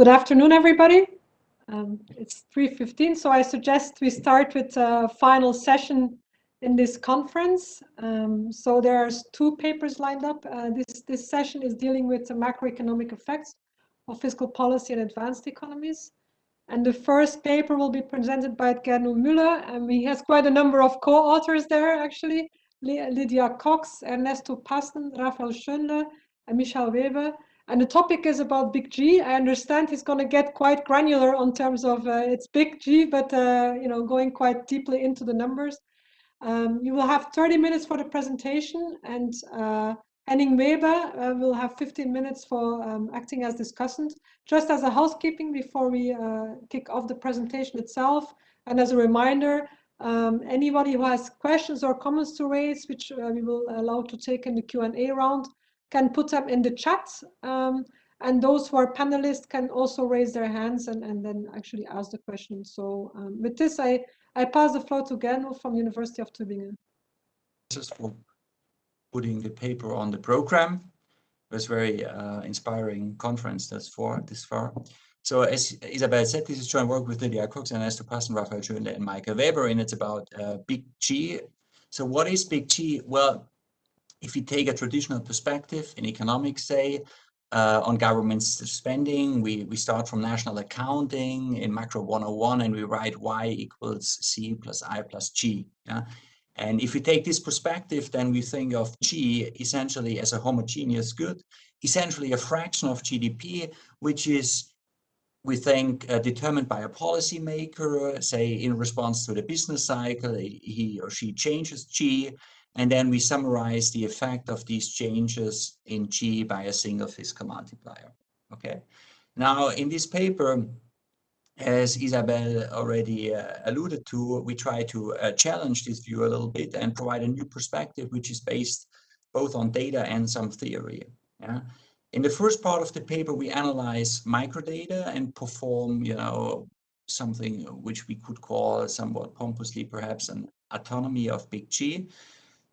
Good afternoon, everybody. Um, it's 3.15, so I suggest we start with a final session in this conference. Um, so there's two papers lined up. Uh, this, this session is dealing with the macroeconomic effects of fiscal policy in advanced economies. And the first paper will be presented by Gernot Müller, and he has quite a number of co-authors there, actually. Lydia Cox, Ernesto Pasten, Raphael Schönle, and Michael Weber. And the topic is about Big G. I understand he's going to get quite granular on terms of uh, it's Big G, but uh, you know, going quite deeply into the numbers. Um, you will have 30 minutes for the presentation, and uh, Henning Weber uh, will have 15 minutes for um, acting as discussant. Just as a housekeeping before we uh, kick off the presentation itself, and as a reminder, um, anybody who has questions or comments to raise, which uh, we will allow to take in the Q&A round, can put them in the chat. Um, and those who are panelists can also raise their hands and, and then actually ask the question. So um, with this, I, I pass the floor to Gernot from University of Tübingen. Just for putting the paper on the program. It was very uh, inspiring conference that's for this far. So as Isabel said, this is joint work with Lydia Cox and Ernesto Pasten, Raphael Schönle, and Michael Weber, and it's about uh, Big G. So what is Big G? Well, if you take a traditional perspective in economics, say, uh, on government spending, we, we start from national accounting in macro 101 and we write y equals c plus i plus g. Yeah? And if we take this perspective, then we think of G essentially as a homogeneous good, essentially a fraction of GDP, which is, we think, uh, determined by a policymaker, say in response to the business cycle, he or she changes G, and then we summarize the effect of these changes in G by a single fiscal multiplier. Okay. Now, in this paper, as Isabel already uh, alluded to, we try to uh, challenge this view a little bit and provide a new perspective, which is based both on data and some theory. Yeah. In the first part of the paper, we analyze microdata and perform, you know, something which we could call somewhat pompously perhaps an autonomy of big G.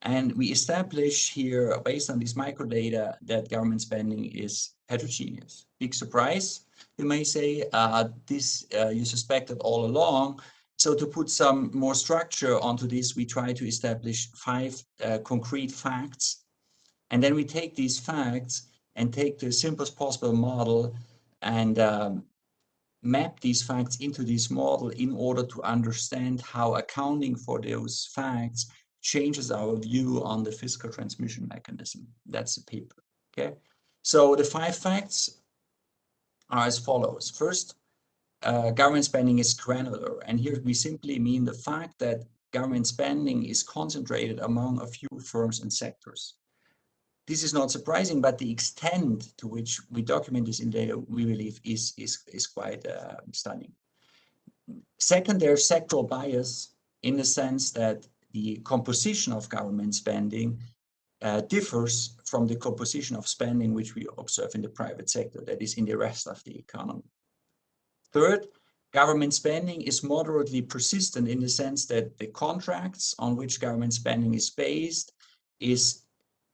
And we establish here, based on this microdata, that government spending is heterogeneous. Big surprise, you may say. Uh, this uh, you suspected all along. So to put some more structure onto this, we try to establish five uh, concrete facts. And then we take these facts and take the simplest possible model and um, map these facts into this model in order to understand how accounting for those facts changes our view on the fiscal transmission mechanism. That's the paper, okay? So the five facts are as follows. First, uh, government spending is granular. And here we simply mean the fact that government spending is concentrated among a few firms and sectors. This is not surprising, but the extent to which we document this in data, we believe, is, is, is quite uh, stunning. Second, there's sectoral bias in the sense that the composition of government spending uh, differs from the composition of spending which we observe in the private sector, that is in the rest of the economy. Third, government spending is moderately persistent in the sense that the contracts on which government spending is based is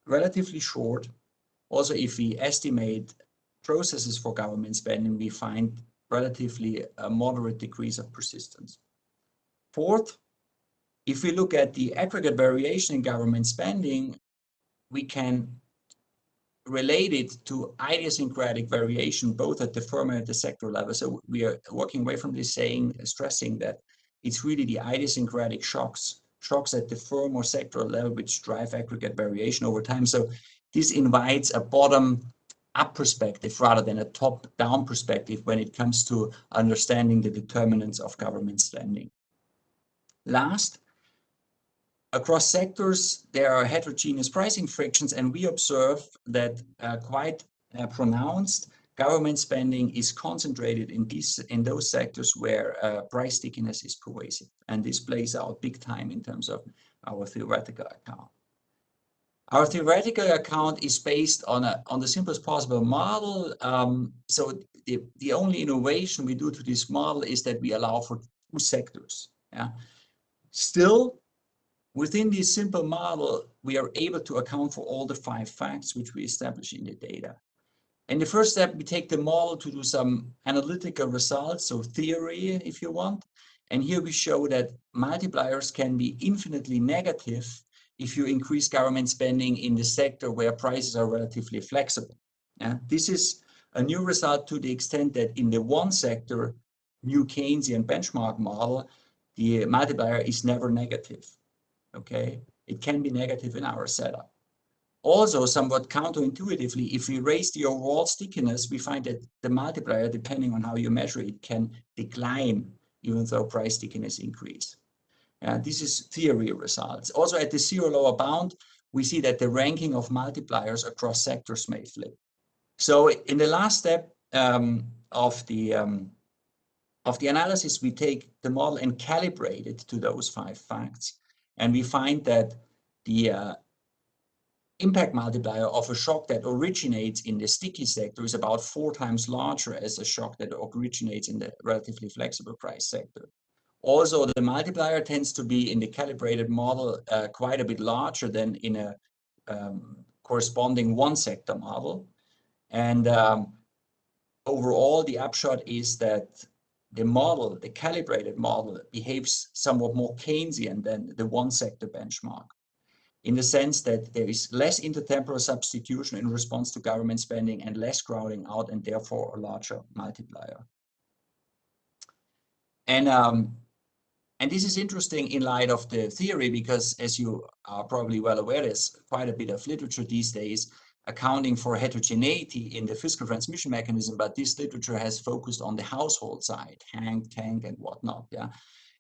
relatively short. Also, if we estimate processes for government spending, we find relatively a moderate degrees of persistence. Fourth, if we look at the aggregate variation in government spending, we can relate it to idiosyncratic variation, both at the firm and at the sector level. So we are working away from this saying, stressing that it's really the idiosyncratic shocks, shocks at the firm or sector level, which drive aggregate variation over time. So this invites a bottom up perspective rather than a top down perspective when it comes to understanding the determinants of government spending. Last, Across sectors, there are heterogeneous pricing frictions, and we observe that uh, quite uh, pronounced government spending is concentrated in these in those sectors where uh, price stickiness is pervasive, and this plays out big time in terms of our theoretical account. Our theoretical account is based on a on the simplest possible model. Um, so the, the only innovation we do to this model is that we allow for two sectors. Yeah. Still, Within this simple model, we are able to account for all the five facts which we establish in the data. In the first step, we take the model to do some analytical results, so theory, if you want. And here we show that multipliers can be infinitely negative if you increase government spending in the sector where prices are relatively flexible. Yeah? This is a new result to the extent that in the one sector, new Keynesian benchmark model, the multiplier is never negative. Okay, it can be negative in our setup. Also, somewhat counterintuitively, if we raise the overall stickiness, we find that the multiplier, depending on how you measure it, can decline even though price stickiness increase. Uh, this is theory results. Also at the zero lower bound, we see that the ranking of multipliers across sectors may flip. So in the last step um, of the um, of the analysis, we take the model and calibrate it to those five facts. And we find that the uh, impact multiplier of a shock that originates in the sticky sector is about four times larger as a shock that originates in the relatively flexible price sector. Also, the multiplier tends to be in the calibrated model uh, quite a bit larger than in a um, corresponding one sector model. And um, overall, the upshot is that the model, the calibrated model, behaves somewhat more Keynesian than the one sector benchmark in the sense that there is less intertemporal substitution in response to government spending and less crowding out and therefore a larger multiplier. And, um, and this is interesting in light of the theory because as you are probably well aware, there's quite a bit of literature these days accounting for heterogeneity in the fiscal transmission mechanism, but this literature has focused on the household side, HANK, TANK, and whatnot. Yeah,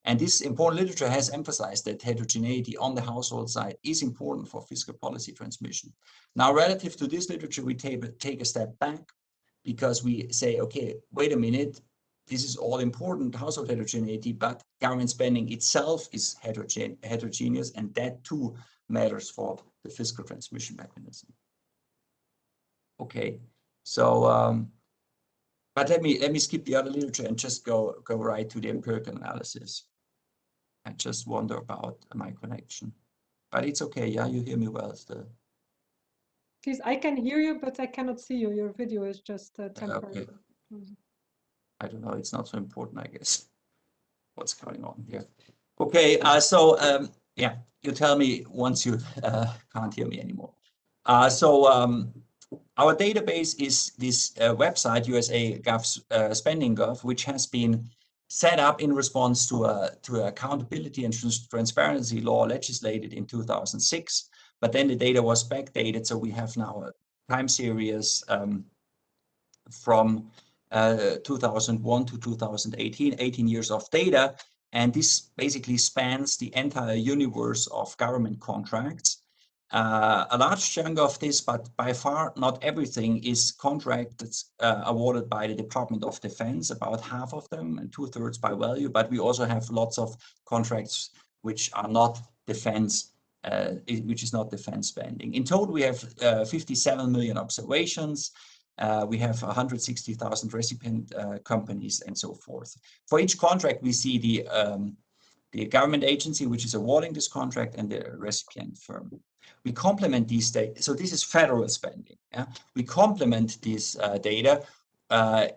and this important literature has emphasized that heterogeneity on the household side is important for fiscal policy transmission. Now, relative to this literature, we take, take a step back because we say, okay, wait a minute, this is all important household heterogeneity, but government spending itself is heterogene heterogeneous, and that too matters for the fiscal transmission mechanism. Okay, so um, but let me let me skip the other literature and just go go right to the empirical analysis. I just wonder about my connection. But it's okay, yeah, you hear me well still. Please, I can hear you, but I cannot see you. Your video is just uh, temporary. Okay. Mm-hmm. I don't know, it's not so important, I guess, what's going on here. Okay, uh, so um, yeah, you tell me once you uh, can't hear me anymore. Uh, so um, our database is this uh, website, USA Gov uh, Spending Gov, which has been set up in response to a to accountability and transparency law legislated in 2006. But then the data was backdated, so we have now a time series um, from uh, 2001 to 2018, 18 years of data. And this basically spans the entire universe of government contracts uh, a large chunk of this, but by far not everything, is contracts uh, awarded by the Department of Defense, about half of them and two thirds by value. But we also have lots of contracts which are not defense, uh, which is not defense spending. In total, we have uh, 57 million observations. Uh, we have 160,000 recipient uh, companies and so forth. For each contract, we see the um, the government agency which is awarding this contract and the recipient firm. We complement these data. So this is federal spending. Yeah? We complement this uh, data uh,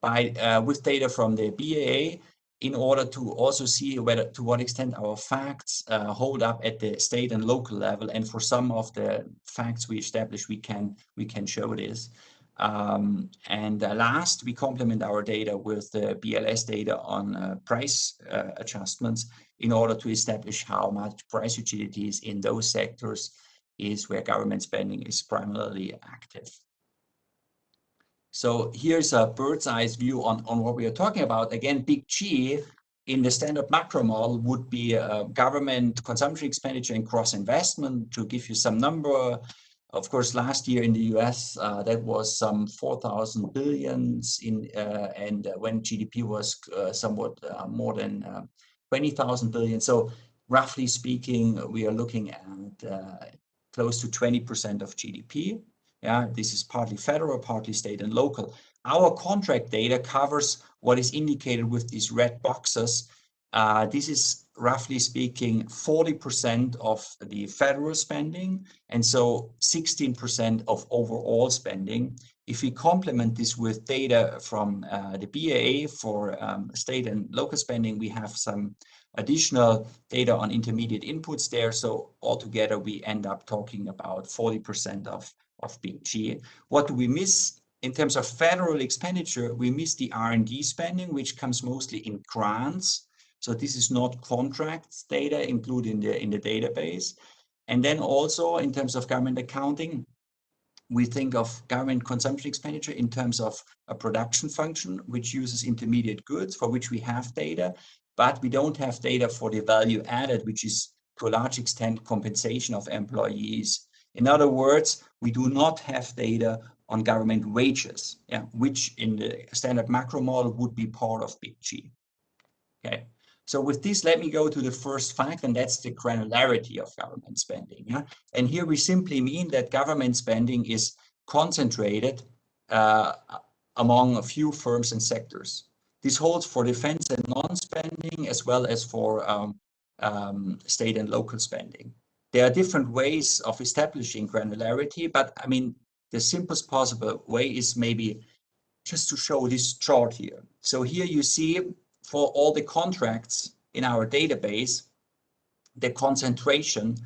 by uh, with data from the BEA in order to also see whether to what extent our facts uh, hold up at the state and local level. And for some of the facts we establish, we can we can show this. Um, and uh, last, we complement our data with the BLS data on uh, price uh, adjustments in order to establish how much price utilities in those sectors is where government spending is primarily active. So here's a bird's eye view on, on what we are talking about. Again, big G in the standard macro model would be uh, government consumption expenditure and gross investment to give you some number. Of course, last year in the US, uh, that was some 4,000 billions in, uh, and uh, when GDP was uh, somewhat uh, more than 20,000 billion. So roughly speaking, we are looking at close to 20% of GDP. Yeah, this is partly federal, partly state and local. Our contract data covers what is indicated with these red boxes uh, this is roughly speaking 40% of the federal spending and so 16% of overall spending. If we complement this with data from uh, the BEA for um, state and local spending, we have some additional data on intermediate inputs there. So altogether, we end up talking about 40% of, of big G. What do we miss? In terms of federal expenditure, we miss the R&D spending, which comes mostly in grants. So this is not contracts data included in the, in the database. And then also in terms of government accounting, we think of government consumption expenditure in terms of a production function, which uses intermediate goods for which we have data, but we don't have data for the value added, which is to a large extent compensation of employees. In other words, we do not have data on government wages, yeah, which in the standard macro model would be part of Big G. Okay, so with this, let me go to the first fact, and that's the granularity of government spending. Yeah? And here we simply mean that government spending is concentrated uh, among a few firms and sectors. This holds for defense and non-spending as well as for um, um, state and local spending. There are different ways of establishing granularity, but I mean, the simplest possible way is maybe just to show this chart here. So here you see for all the contracts in our database, the concentration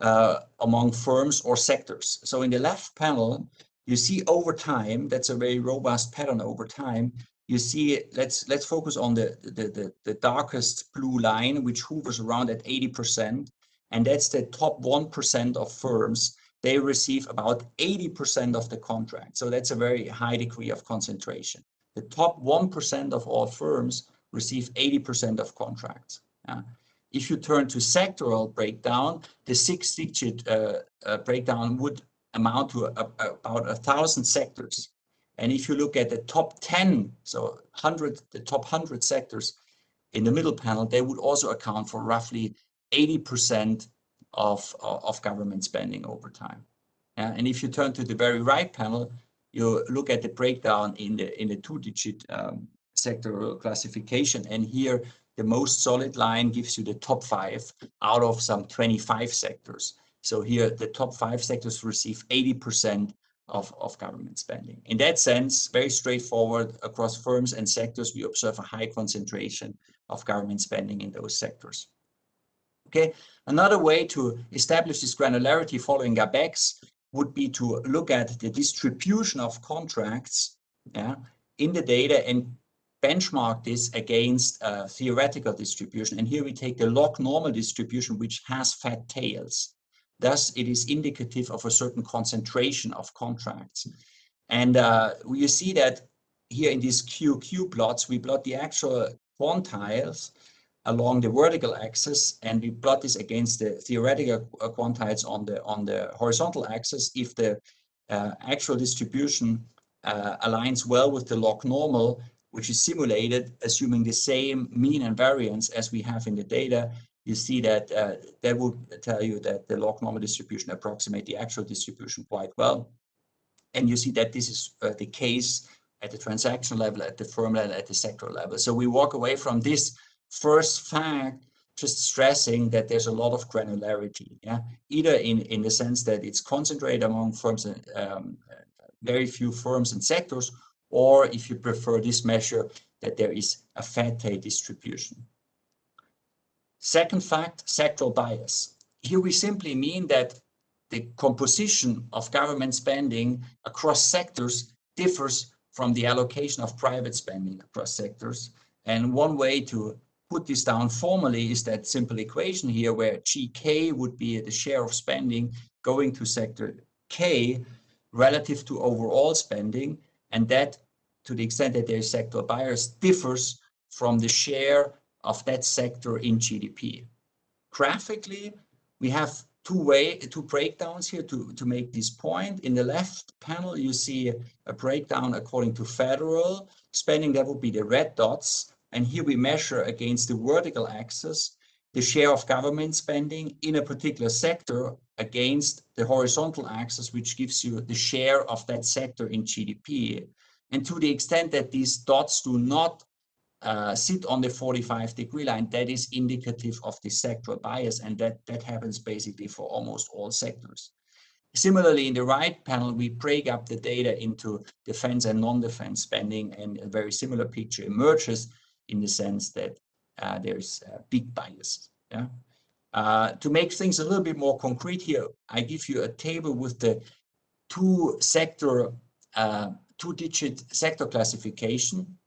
uh, among firms or sectors. So in the left panel, you see over time, that's a very robust pattern over time. You see, let's let's focus on the, the, the, the darkest blue line, which hovers around at 80%. And that's the top 1% of firms. They receive about 80% of the contract. So that's a very high degree of concentration. The top 1% of all firms receive 80% of contracts. Uh, if you turn to sectoral breakdown, the six-digit uh, uh, breakdown would amount to a, a, about a thousand sectors. And if you look at the top 10, so 100, the top 100 sectors in the middle panel, they would also account for roughly 80% of, of government spending over time. Uh, and if you turn to the very right panel, you look at the breakdown in the in the two-digit um, sectoral classification. And here, the most solid line gives you the top five out of some 25 sectors. So here, the top five sectors receive 80% of, of government spending. In that sense, very straightforward across firms and sectors, we observe a high concentration of government spending in those sectors. Okay, another way to establish this granularity following Gabaix would be to look at the distribution of contracts yeah, in the data and benchmark this against a theoretical distribution. And here we take the log normal distribution, which has fat tails. Thus, it is indicative of a certain concentration of contracts. And uh, you see that here in these QQ plots, we plot the actual quantiles along the vertical axis, and we plot this against the theoretical quantiles on the on the horizontal axis. If the uh, actual distribution uh, aligns well with the log normal, which is simulated assuming the same mean and variance as we have in the data, you see that uh, that would tell you that the log normal distribution approximate the actual distribution quite well. And you see that this is uh, the case at the transaction level, at the firm level, at the sector level. So we walk away from this first fact just stressing that there's a lot of granularity, yeah, either in, in the sense that it's concentrated among firms and um, very few firms and sectors, or if you prefer this measure, that there is a fat tail distribution. Second fact, sectoral bias. Here we simply mean that the composition of government spending across sectors differs from the allocation of private spending across sectors. And one way to put this down formally is that simple equation here where GK would be the share of spending going to sector K relative to overall spending and that to the extent that there is sector bias differs from the share of that sector in GDP. Graphically, we have two way two breakdowns here to, to make this point. In the left panel, you see a breakdown according to federal spending, that would be the red dots. And here we measure against the vertical axis the share of government spending in a particular sector against the horizontal axis, which gives you the share of that sector in GDP. And to the extent that these dots do not uh, sit on the 45 degree line, that is indicative of the sectoral bias, and that, that happens basically for almost all sectors. Similarly, in the right panel, we break up the data into defense and non-defense spending, and a very similar picture emerges in the sense that uh, there's a big bias. Yeah. Uh, to make things a little bit more concrete here, I give you a table with the two sector, uh, two-digit sector classification,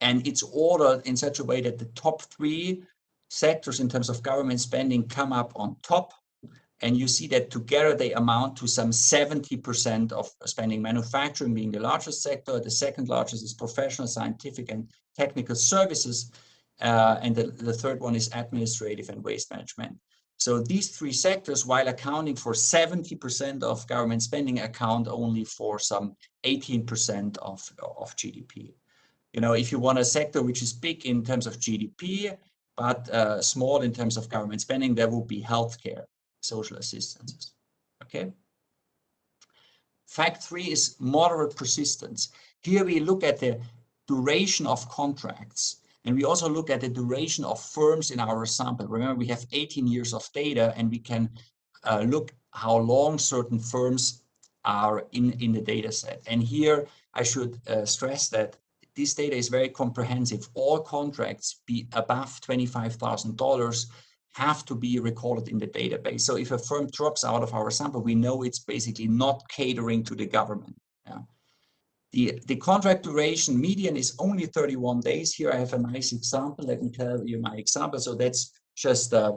and it's ordered in such a way that the top three sectors in terms of government spending come up on top and you see that together they amount to some 70% of spending, manufacturing being the largest sector. The second largest is professional, scientific, and technical services. Uh, and the, the third one is administrative and waste management. So these three sectors, while accounting for 70% of government spending, account only for some 18% of, of GDP. You know, if you want a sector which is big in terms of GDP, but uh, small in terms of government spending, there would be healthcare social assistances. Okay. Fact three is moderate persistence. Here we look at the duration of contracts and we also look at the duration of firms in our sample. Remember, we have 18 years of data and we can uh, look how long certain firms are in, in the data set. And here I should uh, stress that this data is very comprehensive. All contracts be above $25,000 have to be recorded in the database. So if a firm drops out of our sample, we know it's basically not catering to the government. Yeah. The, the contract duration median is only 31 days. Here I have a nice example. Let me tell you my example. So that's just uh,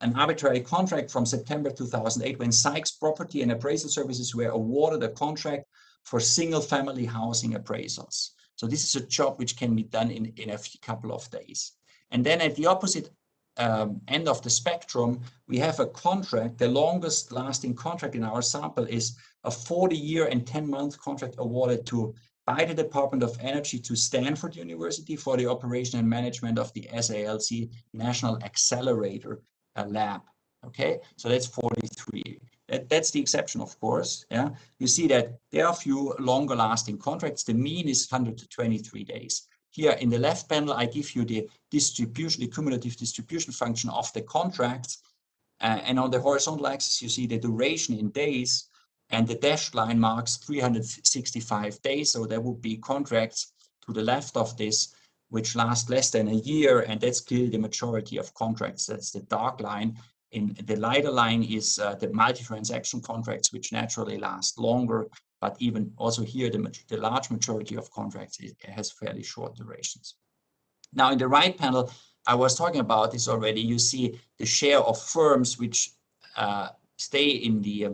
an arbitrary contract from September 2008 when Sykes Property and Appraisal Services were awarded a contract for single family housing appraisals. So this is a job which can be done in, in a couple of days. And then at the opposite um, end of the spectrum, we have a contract. The longest lasting contract in our sample is a 40 year and 10 month contract awarded to by the Department of Energy to Stanford University for the operation and management of the SLAC National Accelerator uh, Lab. Okay, so that's 43. That, that's the exception, of course. Yeah, you see that there are few longer lasting contracts. The mean is 123 days. Here in the left panel, I give you the distribution, the cumulative distribution function of the contracts. Uh, and on the horizontal axis, you see the duration in days and the dashed line marks 365 days. So there would be contracts to the left of this, which last less than a year. And that's clearly the majority of contracts. That's the dark line. In the lighter line is uh, the multi-transaction contracts, which naturally last longer but even also here, the, the large majority of contracts has fairly short durations. Now in the right panel, I was talking about this already. You see the share of firms which uh, stay in the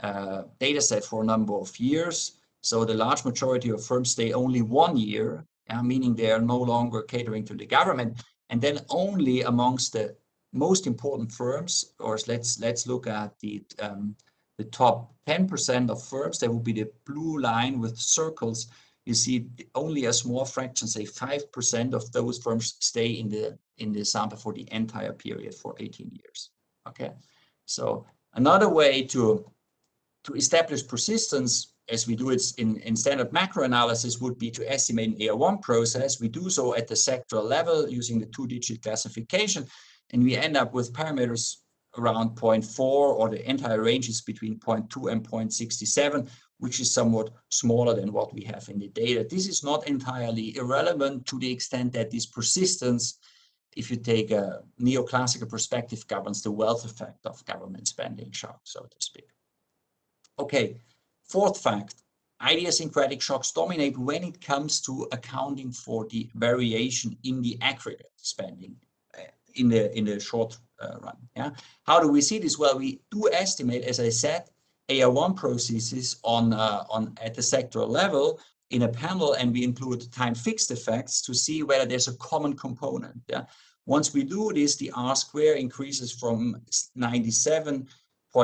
uh, data set for a number of years. So the large majority of firms stay only one year, uh, meaning they are no longer catering to the government. And then only amongst the most important firms, or let's let's look at the um, the top 10% of firms, that would be the blue line with circles. You see only a small fraction, say 5% of those firms stay in the in the sample for the entire period for 18 years. Okay, so another way to to establish persistence as we do it in, in standard macro analysis would be to estimate an AR1 process. We do so at the sectoral level using the two-digit classification, and we end up with parameters around 0.4 or the entire range is between 0.2 and 0.67, which is somewhat smaller than what we have in the data. This is not entirely irrelevant to the extent that this persistence, if you take a neoclassical perspective, governs the wealth effect of government spending shock, so to speak. Okay, fourth fact, idiosyncratic shocks dominate when it comes to accounting for the variation in the aggregate spending uh, in the in the short uh, run. Yeah. How do we see this? Well, we do estimate, as I said, AR1 processes on uh, on at the sectoral level in a panel, and we include time fixed effects to see whether there's a common component. Yeah. Once we do this, the R square increases from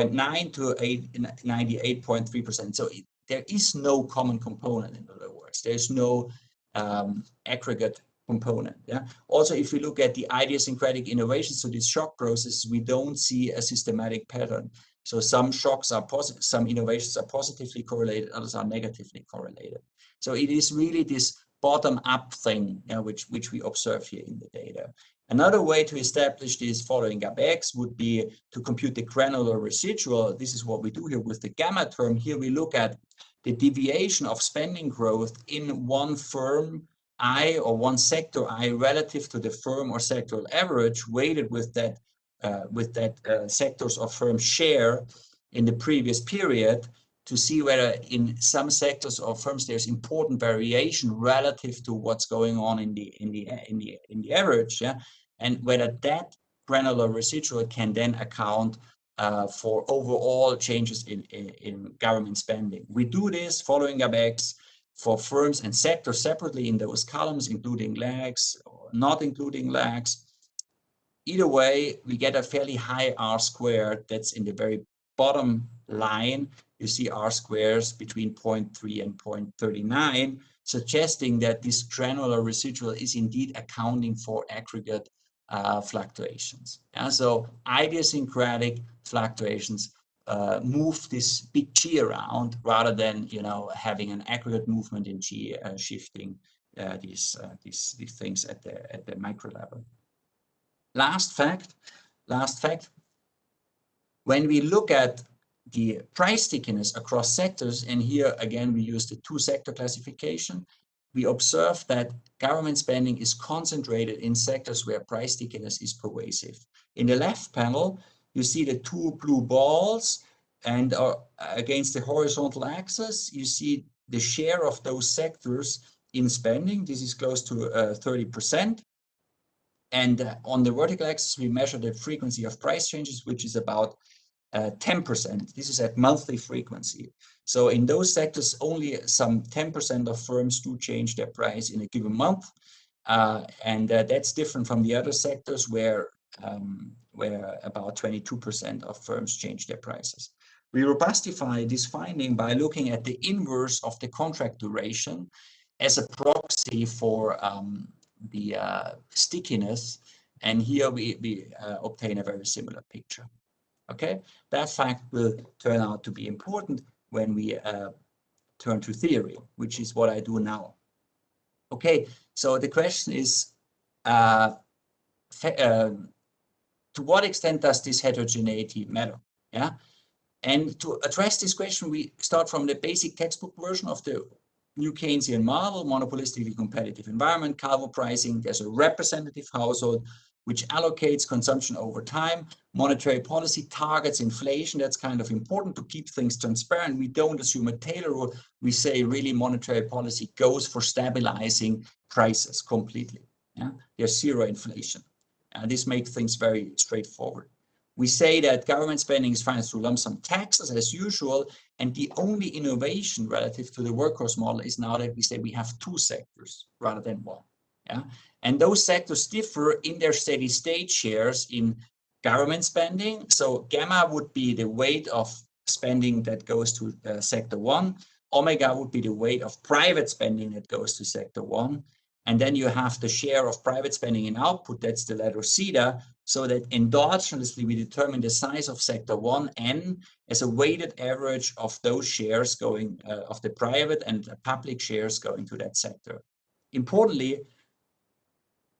97.9 to 98.3%. So it, there is no common component, in other words. There's no um, aggregate component. Yeah. Also, if we look at the idiosyncratic innovations, so these shock processes, we don't see a systematic pattern. So some shocks are positive, some innovations are positively correlated, others are negatively correlated. So it is really this bottom-up thing, which, which we observe here in the data. Another way to establish this following Gabaix would be to compute the granular residual. This is what we do here with the gamma term. Here we look at the deviation of spending growth in one firm I or one sector I relative to the firm or sectoral average weighted with that uh, with that uh, sectors or firm share in the previous period to see whether in some sectors or firms there's important variation relative to what's going on in the in the in the in the average yeah and whether that granular residual can then account uh, for overall changes in, in, in, government spending. We do this following Gabaix for firms and sectors separately in those columns, including lags or not including lags. Either way, we get a fairly high R squared that's in the very bottom line you see R squares between 0.3 and 0.39, suggesting that this granular residual is indeed accounting for aggregate uh, fluctuations. So idiosyncratic fluctuations uh, move this big G around rather than you know having an aggregate movement in G uh, shifting uh, these uh, these these things at the at the micro level. Last fact, last fact. When we look at the price stickiness across sectors, and here again we use the two sector classification, we observe that government spending is concentrated in sectors where price stickiness is pervasive. In the left panel, you see the two blue balls, and uh, against the horizontal axis, you see the share of those sectors in spending. This is close to 30%. Uh, and uh, on the vertical axis, we measure the frequency of price changes, which is about 10%. Uh, this is at monthly frequency. So in those sectors, only some 10% of firms do change their price in a given month. Uh, and uh, that's different from the other sectors where, um, where about 22% of firms change their prices. We robustify this finding by looking at the inverse of the contract duration as a proxy for um, the uh, stickiness. And here we, we uh, obtain a very similar picture. Okay, that fact will turn out to be important when we uh, turn to theory, which is what I do now. Okay, so the question is, uh, uh, to what extent does this heterogeneity matter? Yeah, and to address this question, we start from the basic textbook version of the new Keynesian model, monopolistically competitive environment, Calvo pricing. There's a representative household which allocates consumption over time. Monetary policy targets inflation. That's kind of important to keep things transparent. We don't assume a Taylor rule. We say really monetary policy goes for stabilizing prices completely. Yeah? There's zero inflation. And this makes things very straightforward. We say that government spending is financed through lump sum taxes as usual, and the only innovation relative to the workhorse model is now that we say we have two sectors rather than one. Yeah, and those sectors differ in their steady state shares in government spending. So gamma would be the weight of spending that goes to uh, sector one. Omega would be the weight of private spending that goes to sector one. And then you have the share of private spending in output, that's the letter zeta, so that endogenously we determine the size of sector one n as a weighted average of those shares going, uh, of the private and public shares going to that sector. Importantly,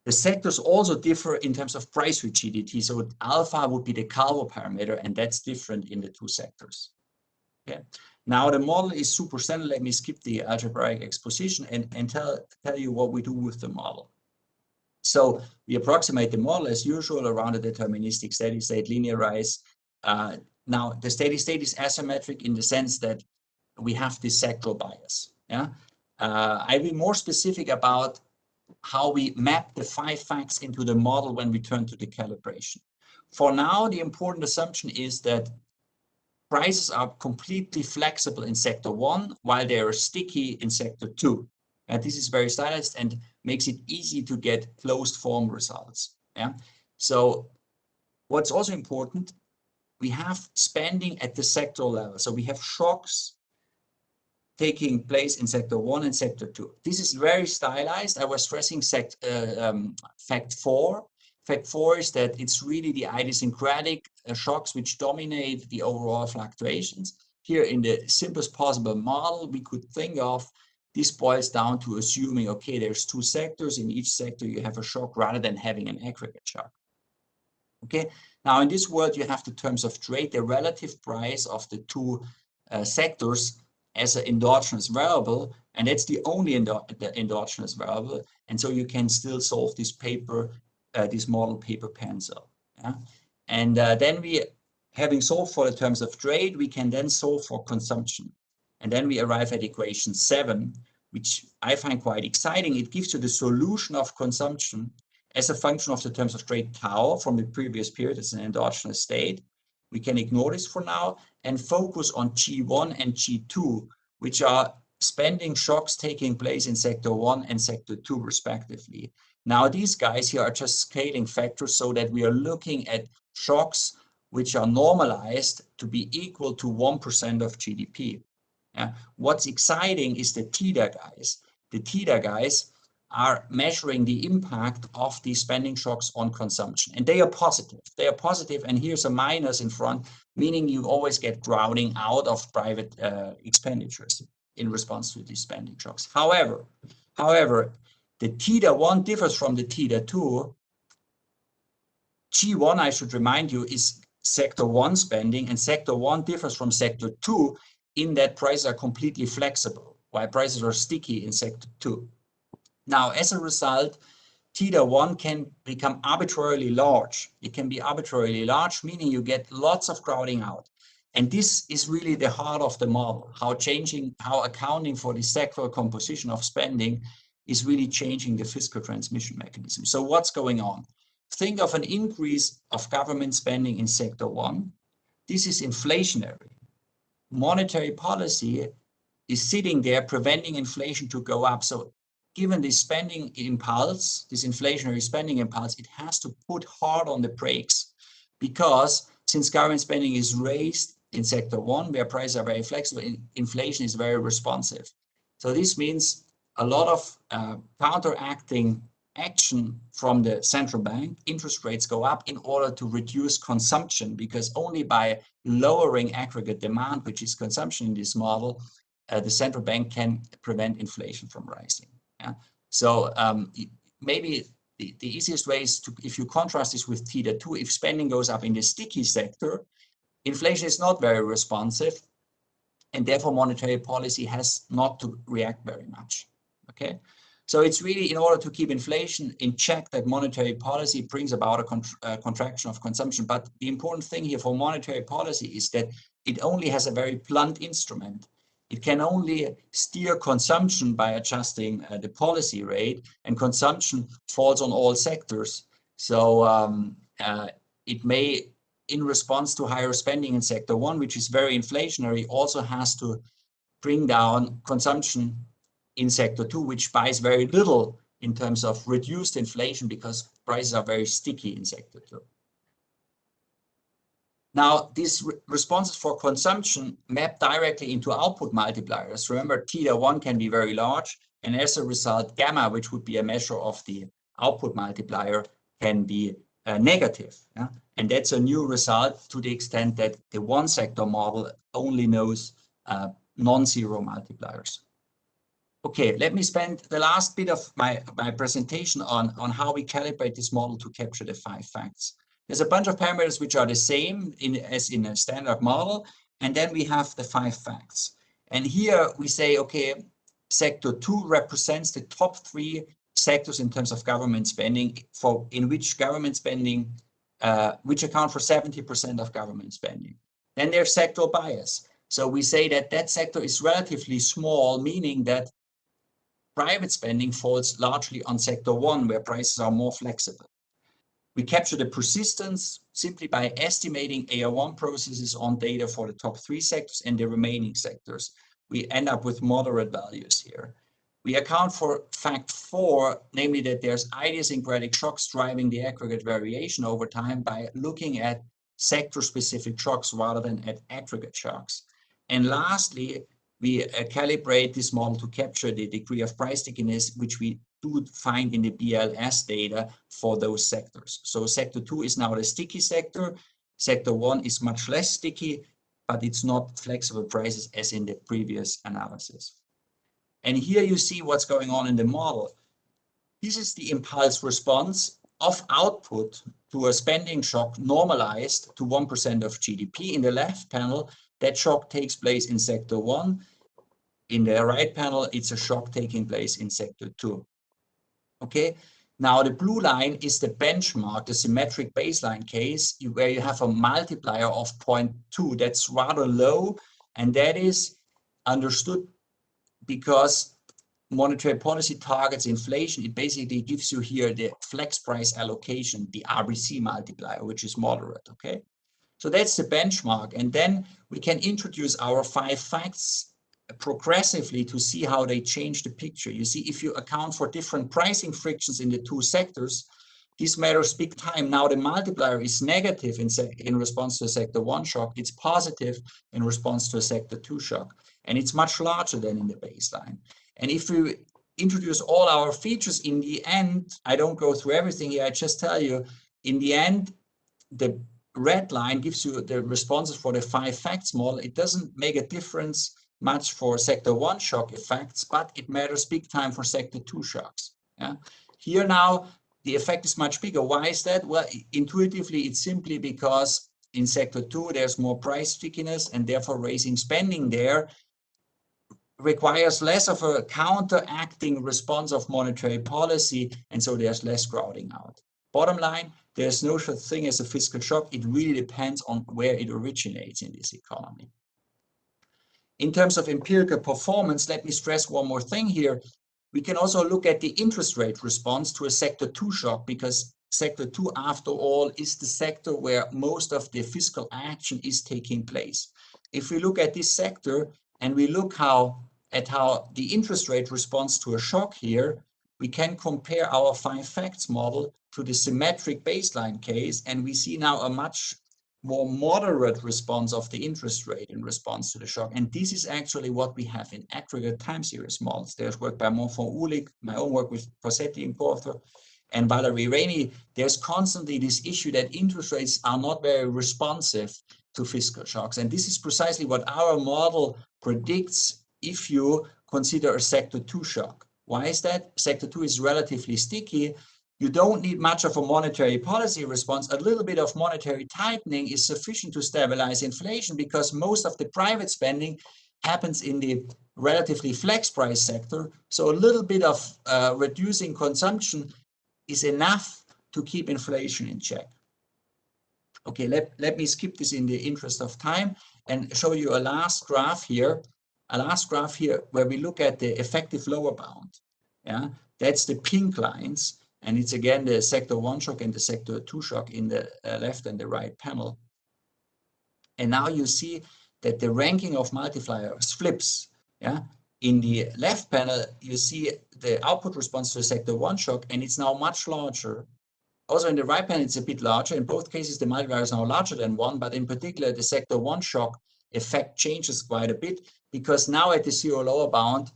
the sectors also differ in terms of price rigidity. So alpha would be the Calvo parameter, and that's different in the two sectors. Okay. Now the model is super standard. Let me skip the algebraic exposition and, and tell, tell you what we do with the model. So we approximate the model as usual around a deterministic steady state linearized. Uh, now the steady state is asymmetric in the sense that we have this sectoral bias. Yeah, uh, I'll be more specific about how we map the five facts into the model when we turn to the calibration. For now, the important assumption is that prices are completely flexible in sector one, while they are sticky in sector two. And this is very stylized and makes it easy to get closed form results. Yeah. So what's also important, we have spending at the sector level. So we have shocks taking place in sector one and sector two. This is very stylized. I was stressing sect, uh, um, fact four. Fact four is that it's really the idiosyncratic uh, shocks which dominate the overall fluctuations. Here in the simplest possible model, we could think of this boils down to assuming, okay, there's two sectors. In each sector, you have a shock rather than having an aggregate shock. Okay, now in this world, you have the terms of trade, the relative price of the two uh, sectors as an endogenous variable, and that's the only endo the endogenous variable. And so you can still solve this paper, uh, this model paper pencil. Yeah? And uh, then we, having solved for the terms of trade, we can then solve for consumption. And then we arrive at equation seven, which I find quite exciting. It gives you the solution of consumption as a function of the terms of trade tau from the previous period as an endogenous state. We can ignore this for now and focus on G1 and G2, which are spending shocks taking place in sector one and sector two respectively. Now these guys here are just scaling factors so that we are looking at shocks which are normalized to be equal to 1% of GDP. Yeah. What's exciting is the theta guys. The theta guys are measuring the impact of these spending shocks on consumption. And they are positive. They are positive, and here's a minus in front, meaning you always get crowding out of private uh, expenditures in response to these spending shocks. However, however, the theta 1 differs from the theta 2. G1, I should remind you, is sector 1 spending, and sector 1 differs from sector 2 in that prices are completely flexible, while prices are sticky in sector two. Now, as a result, theta one can become arbitrarily large. It can be arbitrarily large, meaning you get lots of crowding out. And this is really the heart of the model, how changing, how accounting for the sectoral composition of spending is really changing the fiscal transmission mechanism. So what's going on? Think of an increase of government spending in sector one. This is inflationary monetary policy is sitting there preventing inflation to go up. So given this spending impulse, this inflationary spending impulse, it has to put hard on the brakes because since government spending is raised in sector one, where prices are very flexible, inflation is very responsive. So this means a lot of uh, counteracting action from the central bank, interest rates go up in order to reduce consumption because only by lowering aggregate demand, which is consumption in this model, uh, the central bank can prevent inflation from rising. Yeah? So um, maybe the, the easiest way is to, if you contrast this with theta 2, if spending goes up in the sticky sector, inflation is not very responsive, and therefore monetary policy has not to react very much. Okay, so it's really in order to keep inflation in check that monetary policy brings about a, a, contraction of consumption. But the important thing here for monetary policy is that it only has a very blunt instrument. It can only steer consumption by adjusting uh, the policy rate and consumption falls on all sectors. So um, uh, it may, in response to higher spending in sector one, which is very inflationary, also has to bring down consumption in sector two, which buys very little in terms of reduced inflation because prices are very sticky in sector two. Now, these re responses for consumption map directly into output multipliers. Remember, theta 1 can be very large, and as a result, gamma, which would be a measure of the output multiplier, can be uh, negative. Yeah? And that's a new result to the extent that the one sector model only knows uh, non-zero multipliers. Okay, let me spend the last bit of my, my presentation on, on how we calibrate this model to capture the five facts. There's a bunch of parameters which are the same in, as in a standard model, and then we have the five facts. And here we say, okay, sector two represents the top three sectors in terms of government spending for in which government spending, uh, which account for 70% of government spending. Then there's sectoral bias. So we say that that sector is relatively small, meaning that private spending falls largely on sector one, where prices are more flexible. We capture the persistence simply by estimating AR1 processes on data for the top three sectors and the remaining sectors. We end up with moderate values here. We account for fact four, namely that there's idiosyncratic shocks driving the aggregate variation over time by looking at sector-specific shocks rather than at aggregate shocks. And lastly, we uh, calibrate this model to capture the degree of price stickiness, which we do find in the BLS data for those sectors. So sector two is now the sticky sector. Sector one is much less sticky, but it's not flexible prices as in the previous analysis. And here you see what's going on in the model. This is the impulse response of output to a spending shock normalized to 1% of GDP. In the left panel, that shock takes place in sector one. In the right panel, it's a shock taking place in sector two. Okay, now the blue line is the benchmark, the symmetric baseline case, where you have a multiplier of 0.2. That's rather low, and that is understood because monetary policy targets inflation, it basically gives you here the flex price allocation, the RBC multiplier, which is moderate, okay? So that's the benchmark. And then we can introduce our five facts progressively to see how they change the picture. You see, if you account for different pricing frictions in the two sectors, this matters big time. Now the multiplier is negative in, in response to a sector one shock. It's positive in response to a sector two shock. And it's much larger than in the baseline. And if we introduce all our features in the end, I don't go through everything here, I just tell you, in the end, the red line gives you the responses for the five facts model. It doesn't make a difference much for sector one shock effects, but it matters big time for sector two shocks. Yeah. Here now, the effect is much bigger. Why is that? Well, intuitively, it's simply because in sector two, there's more price stickiness and therefore raising spending there requires less of a counteracting response of monetary policy, and so there's less crowding out. Bottom line, there's no such thing as a fiscal shock. It really depends on where it originates in this economy. In terms of empirical performance, let me stress one more thing here. We can also look at the interest rate response to a sector two shock because sector two, after all, is the sector where most of the fiscal action is taking place. If we look at this sector, and we look how at how the interest rate responds to a shock here, we can compare our five facts model to the symmetric baseline case, and we see now a much more moderate response of the interest rate in response to the shock. And this is actually what we have in aggregate time series models. There's work by Mountford Uhlig, my own work with Corsetti and co-author, and Valerie Ramey. There's constantly this issue that interest rates are not very responsive to fiscal shocks. And this is precisely what our model predicts if you consider a sector two shock. Why is that? Sector two is relatively sticky. You don't need much of a monetary policy response. A little bit of monetary tightening is sufficient to stabilize inflation because most of the private spending happens in the relatively flex price sector. So a little bit of uh, reducing consumption is enough to keep inflation in check. Okay, let, let me skip this in the interest of time and show you a last graph here. A last graph here where we look at the effective lower bound. Yeah, that's the pink lines. And it's again the sector one shock and the sector two shock in the uh, left and the right panel. And now you see that the ranking of multipliers flips. Yeah, in the left panel, you see the output response to a sector one shock, and it's now much larger also in the right panel, it's a bit larger. In both cases, the multiplier is now larger than one, but in particular, the sector one shock effect changes quite a bit because now at the zero lower bound,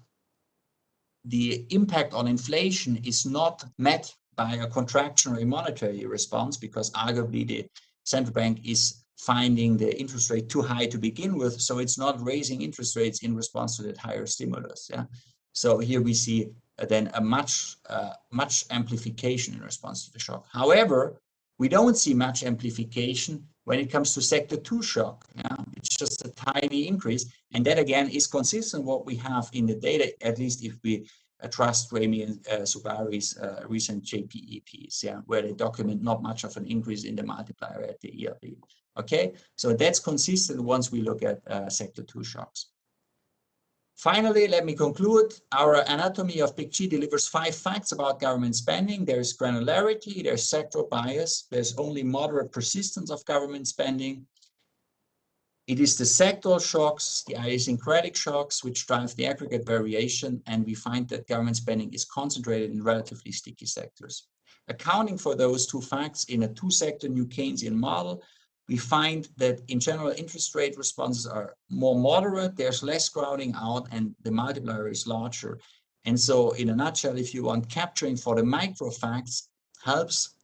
the impact on inflation is not met by a contractionary monetary response because arguably the central bank is finding the interest rate too high to begin with. So it's not raising interest rates in response to that higher stimulus. Yeah. So here we see then a much, uh, much amplification in response to the shock. However, we don't see much amplification when it comes to sector two shock. Yeah? It's just a tiny increase. And that again is consistent with what we have in the data, at least if we uh, trust Ramey and uh, Zubairy's uh, recent JPEPs, yeah, where they document not much of an increase in the multiplier at the ELB. Okay, so that's consistent once we look at uh, sector two shocks. Finally, let me conclude. Our anatomy of Big G delivers five facts about government spending. There's granularity, there's sectoral bias, there's only moderate persistence of government spending. It is the sectoral shocks, the idiosyncratic shocks, which drive the aggregate variation, and we find that government spending is concentrated in relatively sticky sectors. Accounting for those two facts in a two-sector New Keynesian model, we find that in general interest rate responses are more moderate, there's less crowding out and the multiplier is larger. And so in a nutshell, if you want capturing for the micro facts helps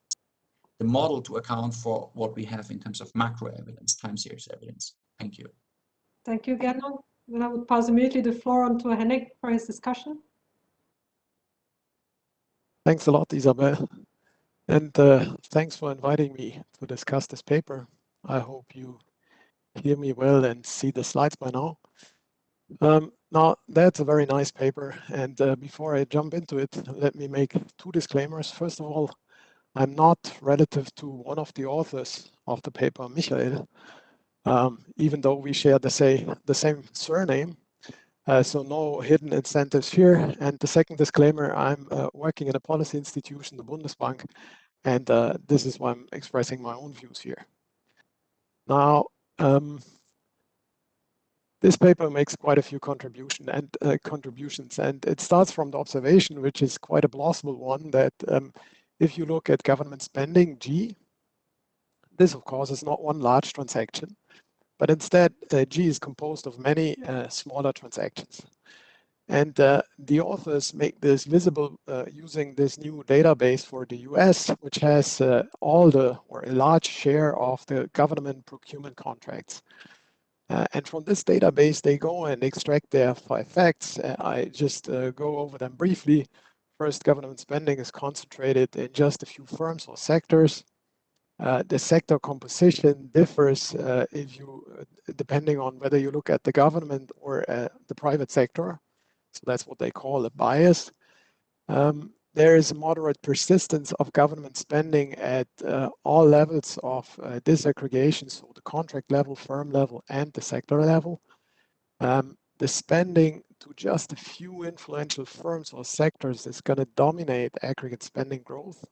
the model to account for what we have in terms of macro evidence, time series evidence. Thank you. Thank you, Gernot. then I would pass immediately the floor on to Henning for his discussion. Thanks a lot, Isabel. And uh, thanks for inviting me to discuss this paper. I hope you hear me well and see the slides by now. Um, now, that's a very nice paper. And uh, before I jump into it, let me make two disclaimers. First of all, I'm not relative to one of the authors of the paper, Michael, um, even though we share the, say, the same surname. Uh, so no hidden incentives here. And the second disclaimer, I'm uh, working in a policy institution, the Bundesbank, and uh, this is why I'm expressing my own views here. Now, um, this paper makes quite a few contribution and uh, contributions, and it starts from the observation, which is quite a plausible one, that um, if you look at government spending, G, this of course is not one large transaction, but instead uh, G is composed of many uh, smaller transactions. And uh, the authors make this visible using this new database for the US, which has all the, or a large share of the government procurement contracts. Uh, and from this database, they go and extract their five facts. Uh, I just uh, go over them briefly. First, government spending is concentrated in just a few firms or sectors. The sector composition differs if you, depending on whether you look at the government or the private sector. So that's what they call a bias. Um, there is a moderate persistence of government spending at uh, all levels of uh, disaggregation, so the contract level, firm level, and the sector level. Um, the spending to just a few influential firms or sectors is going to dominate aggregate spending growth.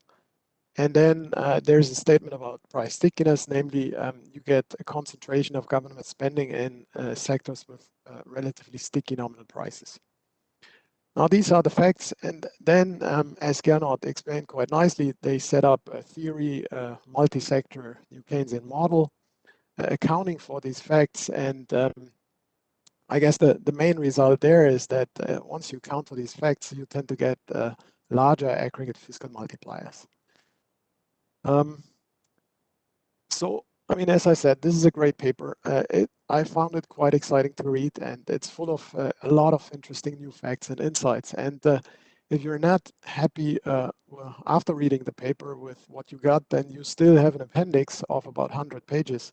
And then uh, there's a statement about price stickiness, namely um, you get a concentration of government spending in uh, sectors with uh, relatively sticky nominal prices. Now, these are the facts. And then, um, as Gernot explained quite nicely, they set up a theory, a multi-sector New Keynesian model, uh, accounting for these facts. And um, I guess the, the main result there is that uh, once you count for these facts, you tend to get uh, larger aggregate fiscal multipliers. Um, so I mean, as I said, this is a great paper. Uh, it, I found it quite exciting to read, and it's full of uh, a lot of interesting new facts and insights. And uh, if you're not happy uh, well, after reading the paper with what you got, then you still have an appendix of about 100 pages.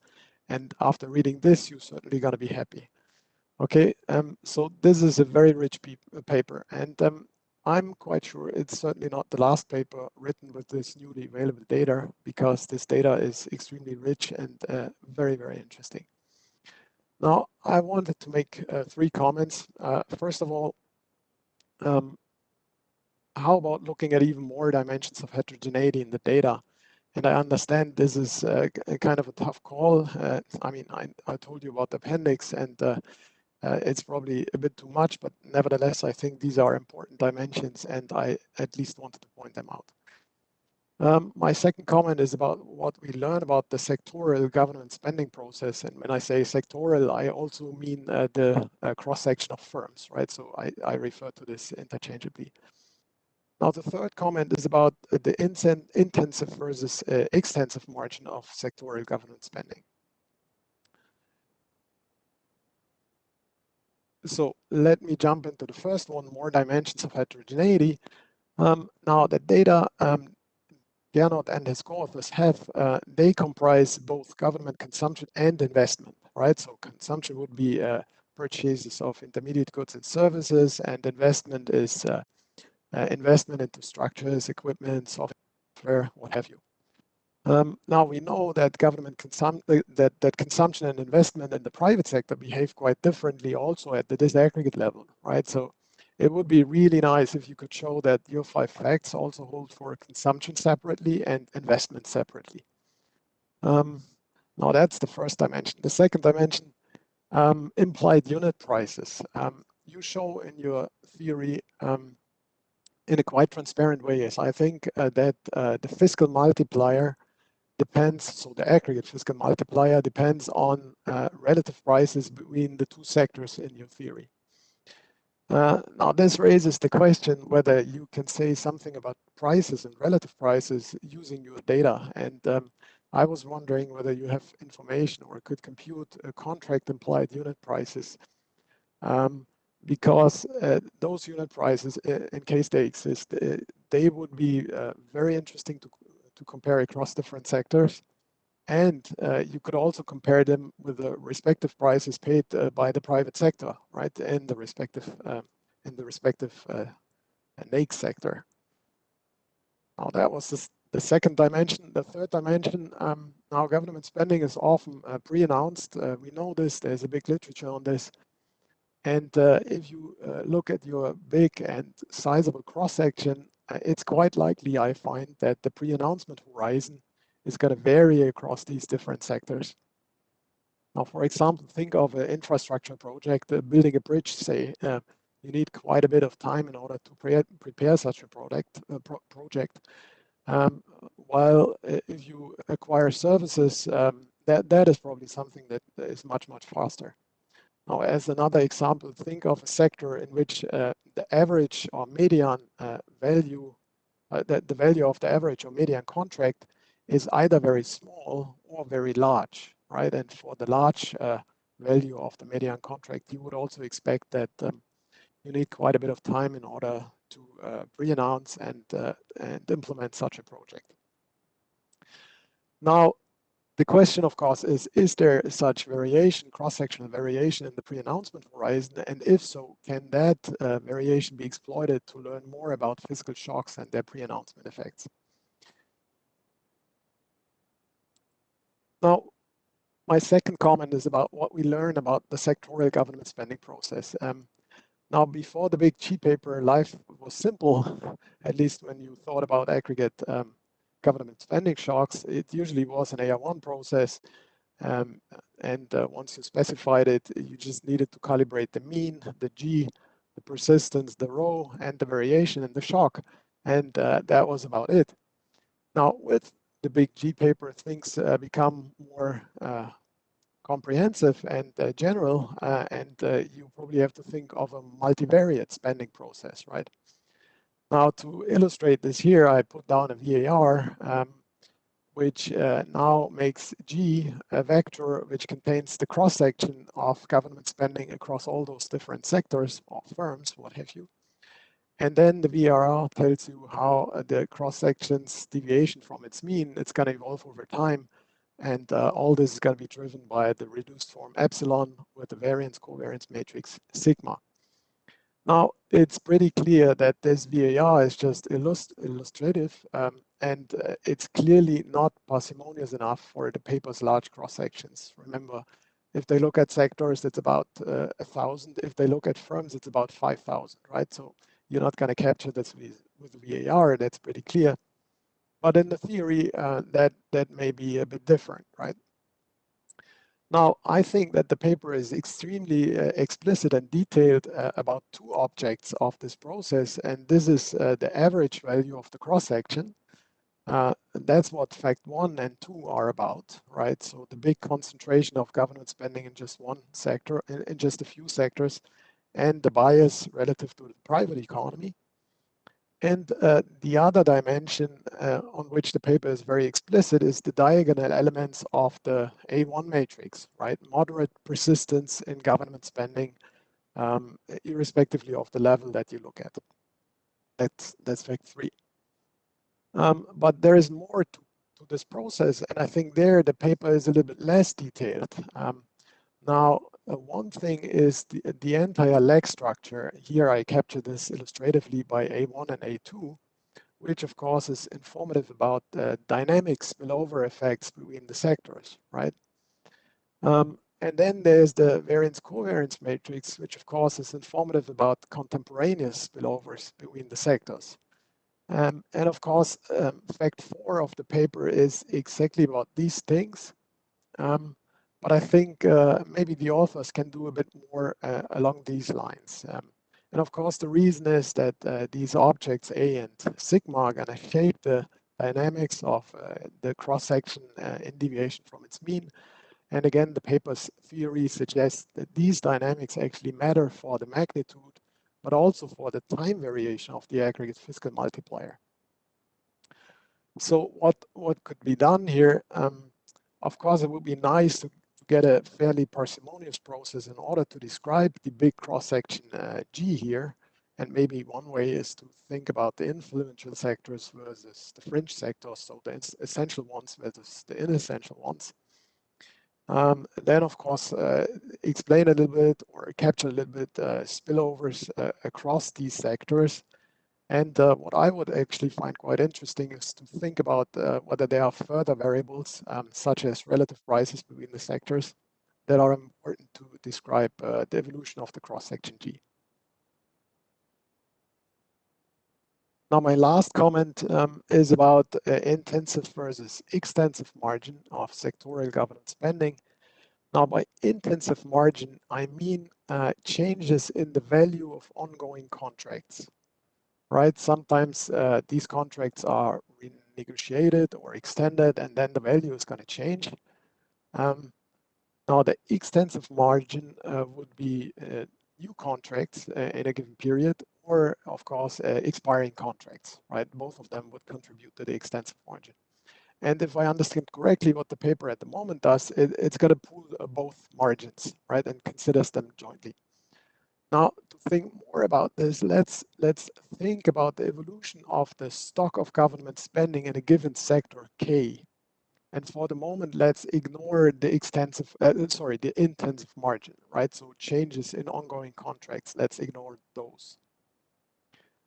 And after reading this, you're certainly going to be happy. Okay, um, so this is a very rich paper. And um, I'm quite sure it's certainly not the last paper written with this newly available data because this data is extremely rich and uh, very, very interesting. Now, I wanted to make uh, three comments. Uh, first of all, um, how about looking at even more dimensions of heterogeneity in the data? And I understand this is uh, kind of a tough call. Uh, I mean, I, I, told you about the appendix and uh, it's probably a bit too much, but nevertheless, I think these are important dimensions and I at least wanted to point them out. Um, my second comment is about what we learn about the sectoral government spending process. And when I say sectoral, I also mean uh, the uh, cross-section of firms, right? So I, I refer to this interchangeably. Now, the third comment is about the intensive versus uh, extensive margin of sectoral government spending. So let me jump into the first one, more dimensions of heterogeneity. Um, now the data um, Gernot and his co-authors have, uh, they comprise both government consumption and investment, right? So consumption would be uh, purchases of intermediate goods and services, and investment is uh, uh investment into structures, equipment, software, what have you. Um, now we know that government consum uh, that that consumption and investment in the private sector behave quite differently also at the disaggregate level, right? So it would be really nice if you could show that your five facts also hold for consumption separately and investment separately. Um, now that's the first dimension. The second dimension, um, implied unit prices. Um, you show in your theory um, in a quite transparent way is I think uh, that uh, the fiscal multiplier depends, so the aggregate fiscal multiplier depends on uh, relative prices between the two sectors in your theory. Uh, now this raises the question whether you can say something about prices and relative prices using your data. And um, I was wondering whether you have information or could compute contract implied unit prices um, because uh, those unit prices, in case they exist, uh, they would be uh, very interesting to, to compare across different sectors. And uh, you could also compare them with the respective prices paid uh, by the private sector, right, in the respective in the respective NAICS sector. Now that was the, the second dimension. The third dimension, um, now government spending is often uh, pre-announced. Uh, we know this, there's a big literature on this. And uh, if you uh, look at your big and sizable cross-section, uh, it's quite likely, I find, that the pre-announcement horizon is going to vary across these different sectors. Now, for example, think of an infrastructure project, uh, building a bridge, say, you need quite a bit of time in order to pre prepare such a product uh, pro project. Um, while uh, if you acquire services, um, that that is probably something that is much much faster. Now, as another example, think of a sector in which uh, the average or median uh, value, uh, the, the value of the average or median contract is either very small or very large, right? And for the large uh, value of the median contract, you would also expect that um, you need quite a bit of time in order to uh, pre-announce and, uh, and implement such a project. Now, the question, of course, is, is there such variation, cross-sectional variation in the pre-announcement horizon? And if so, can that uh, variation be exploited to learn more about fiscal shocks and their pre-announcement effects? Now, my second comment is about what we learn about the sectorial government spending process. Um, now, before the big G paper, life was simple, at least when you thought about aggregate um, government spending shocks. It usually was an AR1 process. Um, and uh, once you specified it, you just needed to calibrate the mean, the G, the persistence, the rho, and the variation in the shock. And uh, that was about it. Now, with the big G paper, things uh, become more uh, comprehensive and uh, general, uh, and you probably have to think of a multivariate spending process, right? Now, to illustrate this here, I put down a VAR, um, which uh, now makes G a vector which contains the cross-section of government spending across all those different sectors or firms, what have you. And then the VAR tells you how the cross-section's deviation from its mean, it's going to evolve over time and uh, all this is going to be driven by the reduced form epsilon with the variance covariance matrix sigma. Now, it's pretty clear that this VAR is just illust illustrative um, and uh, it's clearly not parsimonious enough for the paper's large cross sections. Remember, if they look at sectors, it's about uh, a thousand. If they look at firms, it's about 5,000, right? So you're not going to capture this with, with VAR, that's pretty clear. But in the theory, uh, that, that may be a bit different, right? Now, I think that the paper is extremely uh, explicit and detailed uh, about two objects of this process, and this is uh, the average value of the cross-section. Uh, that's what fact one and two are about, right? So the big concentration of government spending in just one sector, in, in just a few sectors, and the bias relative to the private economy. And uh, the other dimension uh, on which the paper is very explicit is the diagonal elements of the A1 matrix, right? Moderate persistence in government spending, um, irrespectively of the level that you look at. That's, that's fact three. Um, but there is more to, to, this process, and I think there the paper is a little bit less detailed. Um, now, uh, one thing is the, the entire leg structure. Here I capture this illustratively by A1 and A2, which of course is informative about uh, dynamic spillover effects between the sectors, right? Um, and then there's the variance covariance matrix, which of course is informative about contemporaneous spillovers between the sectors. Um, and of course, um, fact four of the paper is exactly about these things. Um, but I think uh, maybe the authors can do a bit more uh, along these lines. Um, and of course, the reason is that uh, these objects A and sigma are going to shape the dynamics of the cross-section in deviation from its mean. And again, the paper's theory suggests that these dynamics actually matter for the magnitude, but also for the time variation of the aggregate fiscal multiplier. So what, what could be done here? Um, of course, it would be nice to get a fairly parsimonious process in order to describe the big cross-section uh, G here. And maybe one way is to think about the influential sectors versus the fringe sectors, so the essential ones versus the inessential ones. Um, then, of course, uh, explain a little bit or capture a little bit uh, spillovers uh, across these sectors. And uh, what I would actually find quite interesting is to think about uh, whether there are further variables, um, such as relative prices between the sectors, that are important to describe uh, the evolution of the cross-section G. Now, my last comment um, is about uh, intensive versus extensive margin of sectorial government spending. Now, by intensive margin, I mean uh, changes in the value of ongoing contracts, right? Sometimes uh, these contracts are renegotiated or extended, and then the value is going to change. Um, now, the extensive margin uh, would be uh, new contracts uh, in a given period or of course uh, expiring contracts, right? Both of them would contribute to the extensive margin. And if I understand correctly what the paper at the moment does, it, it's going to pool uh, both margins, right, and considers them jointly. Now, think more about this, let's let's think about the evolution of the stock of government spending in a given sector K. And for the moment, let's ignore the extensive, uh, sorry, the intensive margin, right? So changes in ongoing contracts, let's ignore those.